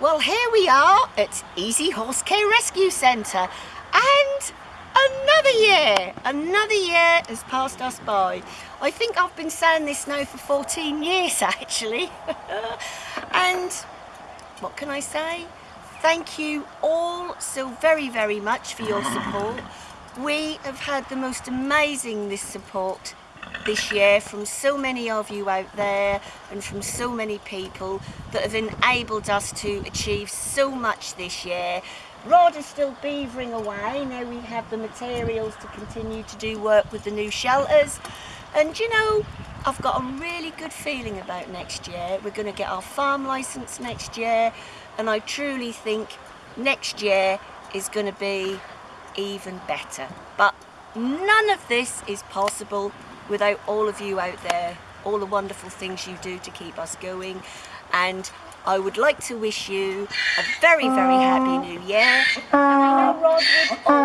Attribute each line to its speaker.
Speaker 1: Well, here we are at Easy Horse Care Rescue Centre and another year, another year has passed us by. I think I've been saying this now for 14 years actually. and what can I say? Thank you all so very, very much for your support. We have had the most amazing this support this year from so many of you out there and from so many people that have enabled us to achieve so much this year. Rod is still beavering away, now we have the materials to continue to do work with the new shelters and you know I've got a really good feeling about next year. We're going to get our farm licence next year and I truly think next year is going to be even better. But none of this is possible without all of you out there, all the wonderful things you do to keep us going. And I would like to wish you a very, very happy new year. And I know Rod would also.